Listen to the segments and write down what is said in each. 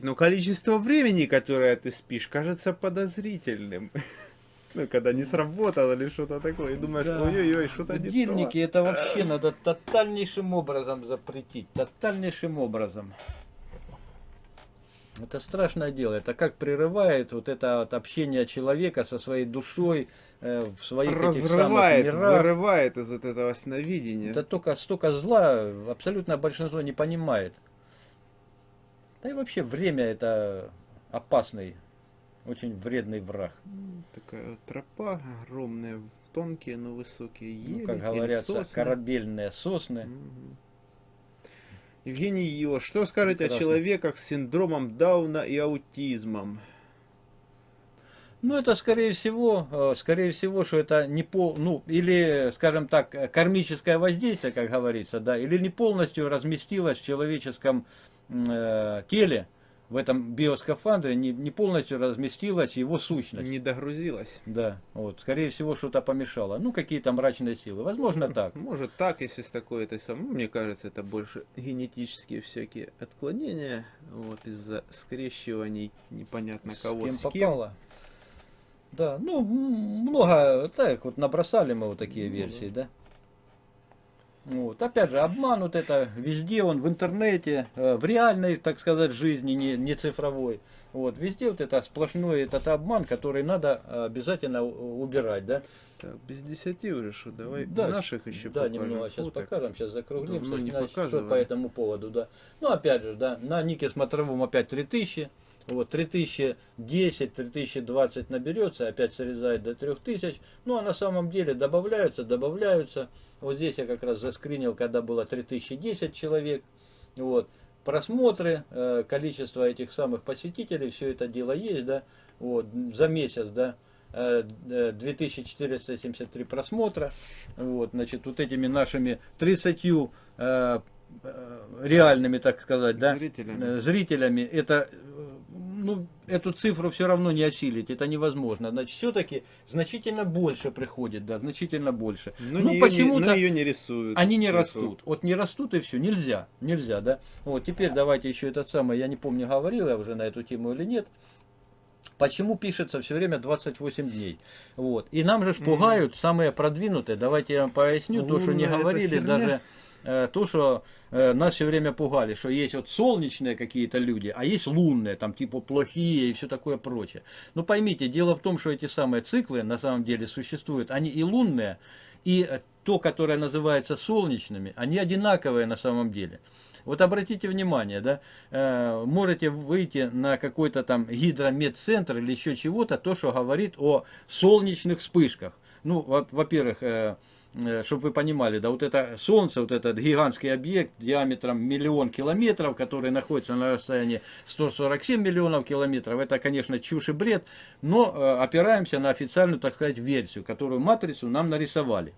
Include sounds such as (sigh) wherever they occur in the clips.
звенит, но количество времени, которое ты спишь, кажется подозрительным. (laughs) Ну, когда не сработало или что-то такое, и думаешь, Да. ой-ой-ой, что-то не Будильники то. это вообще (laughs) надо тотальнейшим образом запретить. Тотальнейшим образом. Это страшное дело. Это как прерывает вот это вот общение человека со своей душой э, в своих этих самых Разрывает, мирах. вырывает из вот этого сновидения. Это только столько зла абсолютно большинство не понимает. Да и вообще время это опасный, очень вредный враг. Такая тропа огромная, тонкие, но высокие ели Ну, как говорят, сосны. корабельные сосны. Мгм. Евгений Йо, что скажете Прекрасно. о человеках с синдромом Дауна и аутизмом? Ну, это скорее всего, э, скорее всего, что это не пол, ну, или, скажем так, кармическое воздействие, как говорится, да, или не полностью разместилось в человеческом э, теле, в этом биоскафандре, не, не полностью разместилась его сущность. Не догрузилась. Да, вот, скорее всего, что-то помешало. Ну, какие-то мрачные силы. Возможно, (laughs) так. Может так, если с такой этой самой. Ну, Мне кажется, это больше генетические всякие отклонения. Вот из-за скрещиваний непонятно С кого кем с кем. попало. Да, ну, много, так вот набросали мы вот такие Ну, версии, да. Вот. Опять же, обман вот это везде, он в интернете, э, в реальной, так сказать, жизни, не, не цифровой. Вот, везде вот это сплошной этот обман, который надо обязательно убирать, да. Так, без десяти уже, давай Да, наших еще Да, покажем немного сейчас фоток. покажем, сейчас закруглимся, Давно не что по этому поводу, да. Ну, опять же, да, на нике смотровом опять 3000, вот, 3010, 3020 наберется, опять срезает до 3000, ну, а на самом деле добавляются, добавляются, вот здесь я как раз заскринил, когда было 3010 человек, вот, просмотры, э, количество этих самых посетителей, все это дело есть, да, вот, за месяц, да, э, э, 2473 просмотра, вот, значит, вот этими нашими 30 э, э, реальными, так сказать, да, Зрителями. э, зрителями, это, э, ну, эту цифру все равно не осилить, это невозможно. Значит, все-таки значительно больше приходит, да, значительно больше. Но, ну, ее почему-то- но ее не рисуют. Они не цифру. растут. Вот не растут и все. Нельзя. Нельзя, да. Вот теперь давайте еще этот самый, я не помню, говорил я уже на эту тему или нет. Почему пишется все время 28 дней? Вот. И нам же пугают самые продвинутые. Давайте я вам поясню то, что не говорили, херня. даже то, что э, нас все время пугали, что есть вот солнечные какие-то люди, а есть лунные, там типа плохие и все такое прочее. Но поймите, дело в том, что эти самые циклы на самом деле существуют. Они и лунные, и э, то, которое называется солнечными, они одинаковые на самом деле. Вот обратите внимание, да, э, можете выйти на какой-то там гидромедцентр или еще чего-то, то, что говорит о солнечных вспышках. Ну, во- во-первых, чтобы вы понимали, да, вот это Солнце, вот этот гигантский объект диаметром миллион километров, который находится на расстоянии 147 миллионов километров, это, конечно, чушь и бред, но э, опираемся на официальную, так сказать, версию, которую матрицу нам нарисовали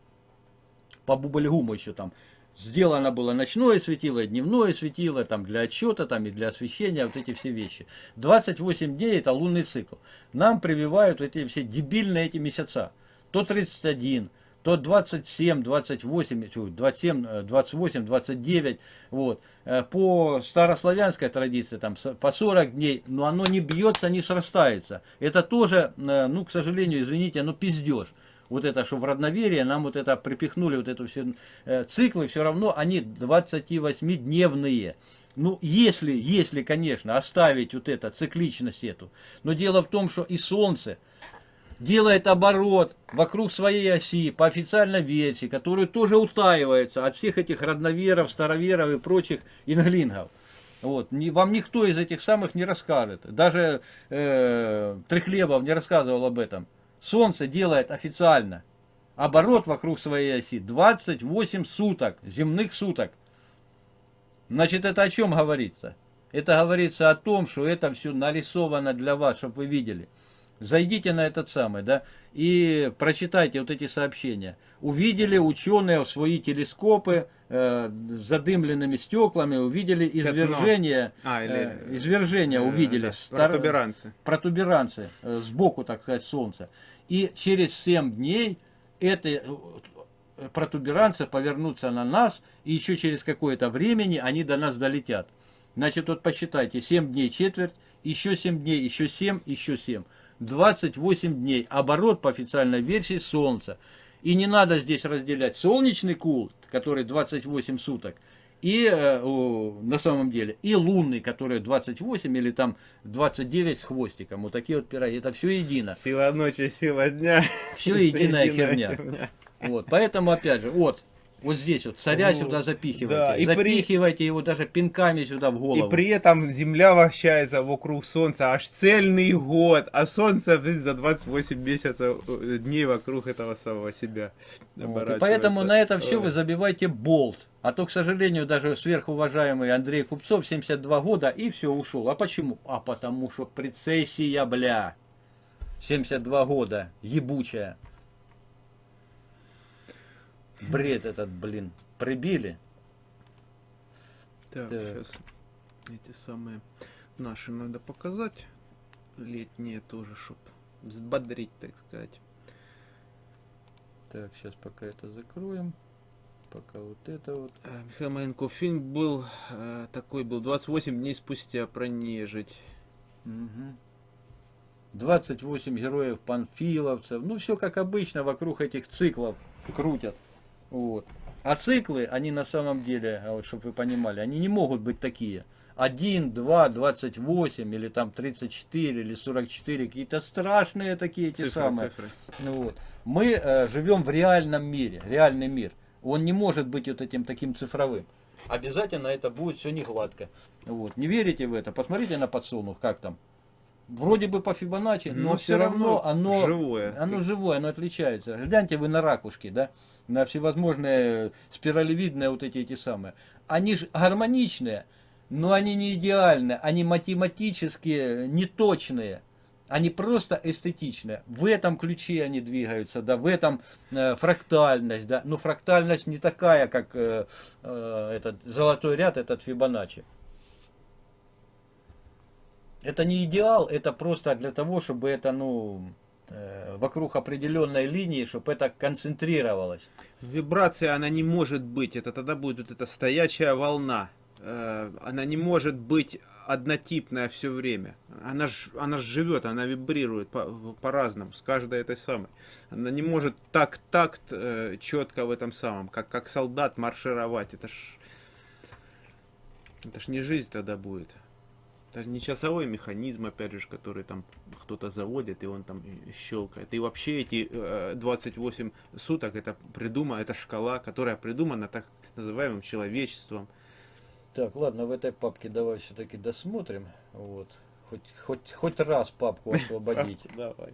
по Бубльгуму еще там сделано было ночное светило, дневное светило, там для отчета, там и для освещения, вот эти все вещи. 28 дней это лунный цикл. Нам прививают эти все дебильные эти месяца. То 31, то 27, 28, тьфу, 27, э, 28, 29, вот. Э, По старославянской традиции, там, по 40 дней, но оно не бьется, не срастается. Это тоже, э, ну, к сожалению, извините, но пиздеж вот это, что в родноверии нам вот это припихнули, вот эту все э, циклы, все равно они 28-дневные. Ну, если, если, конечно, оставить вот это, цикличность эту. Но дело в том, что и Солнце делает оборот вокруг своей оси по официальной версии, которую тоже утаивается от всех этих родноверов, староверов и прочих инглингов. Вот. Вам никто из этих самых не расскажет. Даже э, Трехлебов не рассказывал об этом. Солнце делает официально оборот вокруг своей оси 28 суток, земных суток. Значит, это о чем говорится? Это говорится о том, что это все нарисовано для вас, чтобы вы видели. Зайдите на этот самый, да, и прочитайте вот эти сообщения. Увидели ученые в свои телескопы э, с задымленными стеклами, увидели извержение, А, или, э, извержение Э, увидели. да, стар- протуберанцы. протуберанцы э, сбоку, так сказать, солнца. И через 7 дней эти э, протуберанцы повернутся на нас, и еще через какое-то времени они до нас долетят. Значит, вот посчитайте, 7 дней четверть, еще 7 дней, еще 7, еще 7. 28 дней. Оборот по официальной версии Солнца. И не надо здесь разделять солнечный кул, который 28 суток, и э, на самом деле, и лунный, который 28 или там 29 с хвостиком. Вот такие вот пироги. Это все едино. Сила ночи, сила дня. Все единая (laughs) херня. Вот, поэтому, опять же, вот, вот здесь вот царя Ну, сюда запихивайте. да, и при- запихивайте его даже пинками сюда в голову. И при этом Земля вращается вокруг Солнца аж цельный год, а Солнце блин, за 28 месяцев э, дней вокруг этого самого себя Вот, и поэтому на это все вы забивайте болт. А то, к сожалению, даже сверхуважаемый Андрей Купцов 72 года и все ушел. А почему? А потому что прецессия, бля. 72 года, ебучая. Бред этот, блин, прибили. Так, Так. сейчас эти самые наши надо показать. Летние тоже, чтоб взбодрить, так сказать. Так, сейчас пока это закроем. Пока вот это вот. А, Михаил Маленков фильм был э, такой был 28 дней спустя про нежить. Мгм. 28 героев панфиловцев. Ну, все как обычно вокруг этих циклов крутят. Вот. А циклы, они на самом деле, а вот чтобы вы понимали, они не могут быть такие. 1, 2, 28 или там 34 или 44, какие-то страшные такие эти Цифры, самые. цифры. Ну вот. Мы э, живем в реальном мире, реальный мир. Он не может быть вот этим таким цифровым. Обязательно это будет все не гладко. Вот. Не верите в это? Посмотрите на подсолнух, как там. Вроде бы по Фибоначчи, но, Но все равно, равно оно живое. Оно живое, оно отличается. Гляньте вы на ракушки, да, на всевозможные спиралевидные вот эти эти самые. Они же гармоничные, но они не идеальные, они математически неточные. Они просто эстетичные. В этом ключе они двигаются, да, в этом э, фрактальность, да. Но фрактальность не такая, как э, э, этот золотой ряд, этот Фибоначчи. Это не идеал, это просто для того, чтобы это, ну, э, вокруг определенной линии, чтобы это концентрировалось. Вибрация, она не может быть. Это тогда будет вот эта стоячая волна. Э, Она не может быть однотипная все время. Она ж, она ж живет, она вибрирует по- по-разному, с каждой этой самой. Она не может так такт э, четко в этом самом, как, как солдат маршировать. Это ж, это ж не жизнь тогда будет. Это не часовой механизм, опять же, который там кто-то заводит, и он там щелкает. И вообще эти э, 28 суток, это придумано, это шкала, которая придумана так называемым человечеством. Так, ладно, в этой папке давай все-таки досмотрим. Вот. Хоть, хоть, хоть раз папку (laughs) освободить. Давай.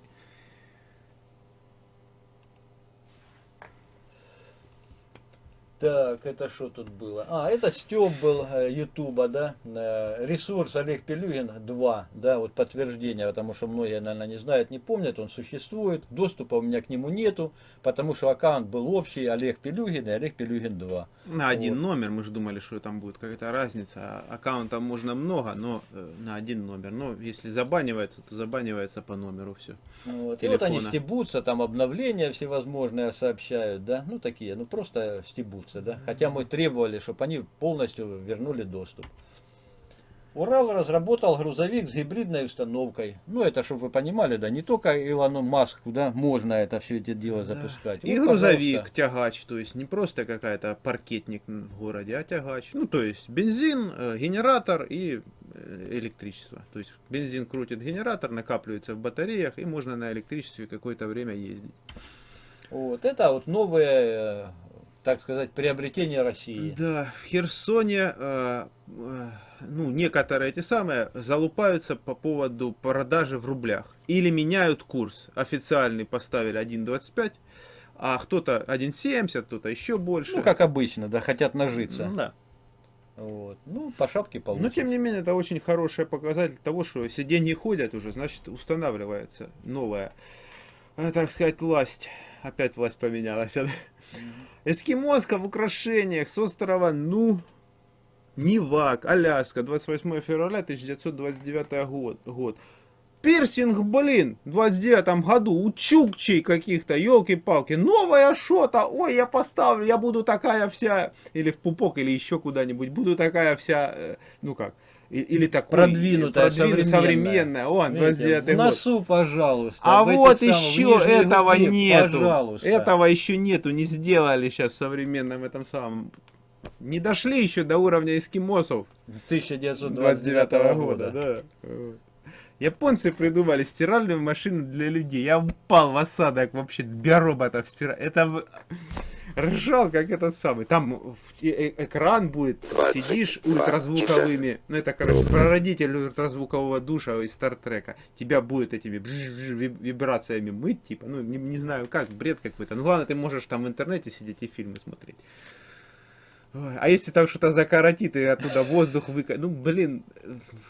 Так, это что тут было? А, это Степ был э, Ютуба, да? Э, Ресурс Олег Пелюгин 2, да, вот подтверждение, потому что многие, наверное, не знают, не помнят, он существует. Доступа у меня к нему нету, потому что аккаунт был общий, Олег Пелюгин и Олег Пелюгин 2. На один Вот. номер мы же думали, что там будет какая-то разница. А Аккаунтов можно много, но э, на один номер. Но если забанивается, то забанивается по номеру все. Вот. И вот они стебутся, там обновления всевозможные сообщают, да, ну такие, ну просто стебутся, да. Хотя мы требовали, чтобы они полностью вернули доступ. Урал разработал грузовик с гибридной установкой. Ну, это, чтобы вы понимали, да, не только Илону Маску, да, можно это все это дело Да. запускать. И Вот, грузовик, пожалуйста. тягач, то есть не просто какая-то паркетник в городе, а тягач. Ну, то есть бензин, э, генератор и э, электричество. То есть бензин крутит генератор, накапливается в батареях, и можно на электричестве какое-то время ездить. Вот, это вот новые, э, так сказать, приобретения России. Да, в Херсоне, э, э, ну, некоторые эти самые залупаются по поводу продажи в рублях. Или меняют курс. Официальный поставили 1.25, а кто-то 1.70, кто-то еще больше. Ну, как обычно, да, хотят нажиться. Ну, да. Вот. Ну, по шапке получат. Но тем не менее, это очень хороший показатель того, что если деньги ходят уже, значит устанавливается новая, э, так сказать, власть. Опять власть поменялась. Мгм. Эскимоска в украшениях с острова, ну, Нивак, Аляска, 28 февраля 1929 год. год. Пирсинг, блин, в 29 году у Чукчей каких-то, елки-палки, новая шота, ой, я поставлю, я буду такая вся, или в пупок, или еще куда-нибудь, буду такая вся, э, ну как, или такой, Продвинутая, продвину- современная. современная, он, Видите, 29 в год. носу, пожалуйста. А вот самых, еще нижней этого губе, нету. Пожалуйста. Этого еще нету, не сделали сейчас в современном этом самом. Не дошли еще до уровня эскимосов 1929 года. да. Вот. Японцы придумали стиральную машину для людей. Я упал в осадок вообще биороботов стирать. Это в- ржал как этот самый. Там э- экран будет, сидишь ультразвуковыми. Ну это, короче, прародитель ультразвукового душа из Стартрека. Тебя будет этими вибрациями мыть, типа, ну не, не знаю как, бред какой-то. Ну ладно, ты можешь там в интернете сидеть и фильмы смотреть. А если там что-то закоротит и оттуда воздух выка... Ну, блин,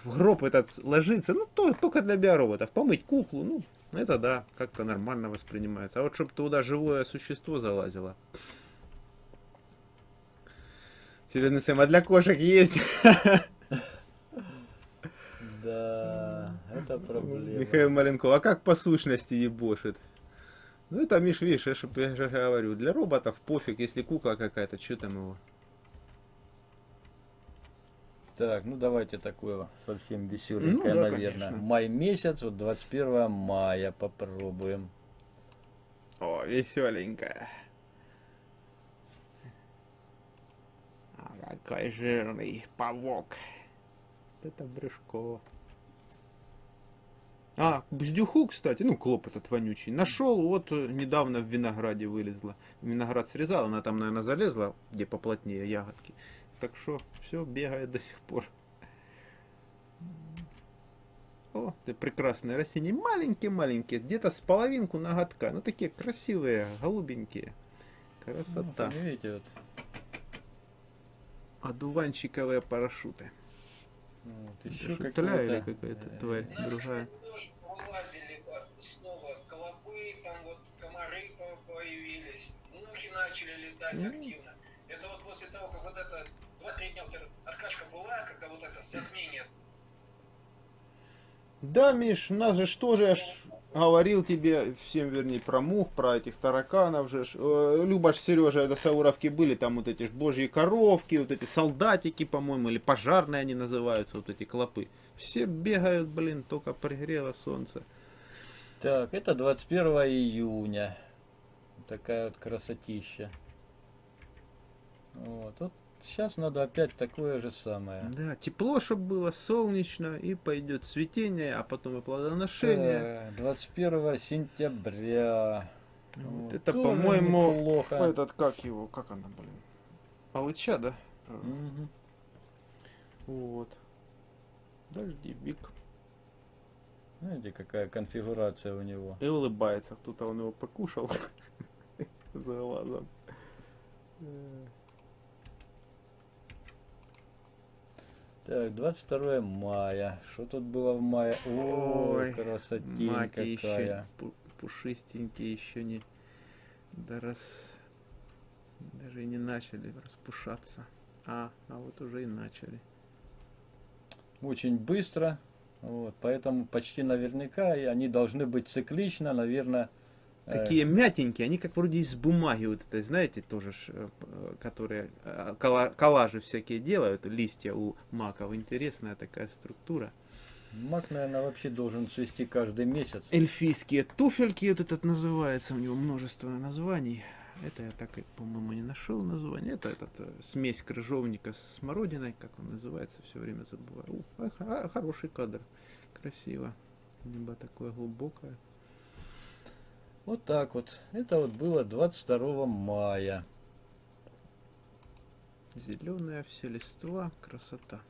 в гроб этот ложится, ну, то, только для биороботов. Помыть куклу, ну, это да, как-то нормально воспринимается. А вот чтобы туда живое существо залазило. Серьезный Сэм, а для кошек есть? Да, это проблема. Михаил Маленков, а как по сущности ебошит? Ну, это, Миш, видишь, я же говорю, для роботов пофиг, если кукла какая-то, что там его? Так, ну давайте такое совсем Ну веселенькое, да, наверное. конечно. Май месяц, вот 21 мая попробуем. О, веселенькая. А какой жирный павок. Это брюшко. А, бздюху, кстати, ну, клоп этот вонючий. Нашел, вот э, недавно в винограде вылезла. Виноград срезал, она там, наверное, залезла, где поплотнее ягодки. Так что все бегает до сих пор. О, ты прекрасные растения. Маленькие-маленькие, где-то с половинку ноготка. Ну, такие красивые, голубенькие. Ну, Красота. видите, вот, Одуванчиковые парашюты. вот еще Шутля или какая-то тварь нас, другая? кстати, тоже вылазили а, снова клопы, там вот комары по- появились, мухи начали летать М. активно. Это вот после того, как вот это 2-3 дня вот откачка была, когда вот это затмение Да, Миш, нас же что же я ж говорил тебе, всем вернее, про мух, про этих тараканов же. Э, Люба ж, Сережа, до Сауровки были, там вот эти ж божьи коровки, вот эти солдатики, по-моему, или пожарные они называются, вот эти клопы. Все бегают, блин, только пригрело солнце. Так, это 21 июня. Такая вот красотища. Вот, вот сейчас надо опять такое же самое. Да, тепло, чтобы было, солнечно, и пойдет цветение, а потом и плодоношение. Так, 21 сентября. Вот Вот, это, по-моему, неплохо. этот, как его, как она, блин, Алыча, да? Мгм. Вот. Дождевик. Знаете, какая конфигурация у него. И улыбается, кто-то он его покушал (laughs) за глазом. Так, 22 мая. Что тут было в мае? Ой, Ой, красотень еще какая. пу- пушистенькие, еще не да раз даже и не начали распушаться. А, а вот уже и начали. Очень быстро. Вот, поэтому почти наверняка и они должны быть циклично, наверное. Э, Такие мятенькие, они как вроде из бумаги вот этой, знаете, тоже, ж, э, э, которые э, коллажи всякие делают, листья у маков. Интересная такая структура. Мак, наверное, вообще должен цвести каждый месяц. Эльфийские туфельки, вот этот называется, у него множество названий. Это я так, и, по-моему, не нашел название. Это этот, э, смесь крыжовника с смородиной, как он называется, все время забываю. У, а, а, хороший кадр, красиво. Небо такое глубокое. Вот так вот. Это вот было 22 мая. Зеленая все листва, красота.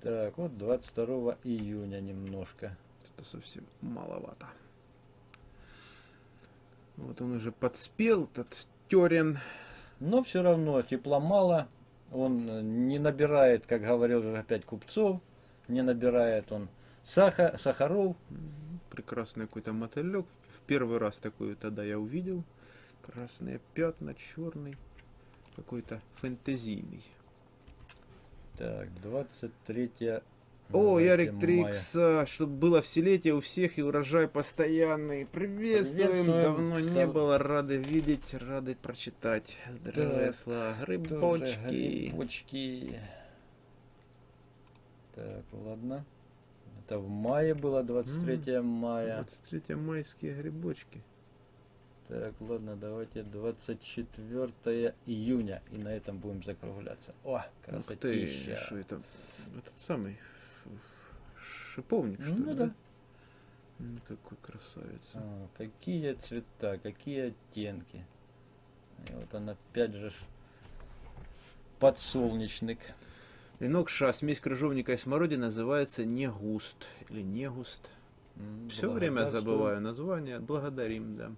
Так, вот 22 июня немножко. Это совсем маловато. Вот он уже подспел, этот терен. Но все равно тепла мало. Он э, не набирает, как говорил же опять Купцов, не набирает он саха, сахаров. М, Прекрасный какой-то мотылек. В первый раз такой тогда я увидел. Красные пятна, черный. Какой-то фэнтезийный. Так, 23 О, Давайте Ярик мая. Трикс, чтобы было вселетие у всех и урожай постоянный. Приветствуем, Приветствуем. давно не Сав- было, рады видеть, рады прочитать. Здравия, Так, грибочки. Грибочки. Так, ладно. Это в мае было, 23 мая. 23 майские грибочки. Так, ладно, давайте 24 июня. И на этом будем закругляться. О, Ух ты, красотища. что это? Этот самый шиповник, что Ну ли? да. Какой красавец. А, какие цвета, какие оттенки. И вот он опять же подсолнечник. Венок ша, смесь крыжовника и смородины называется негуст. Или негуст. Все время забываю название. Благодарим, да.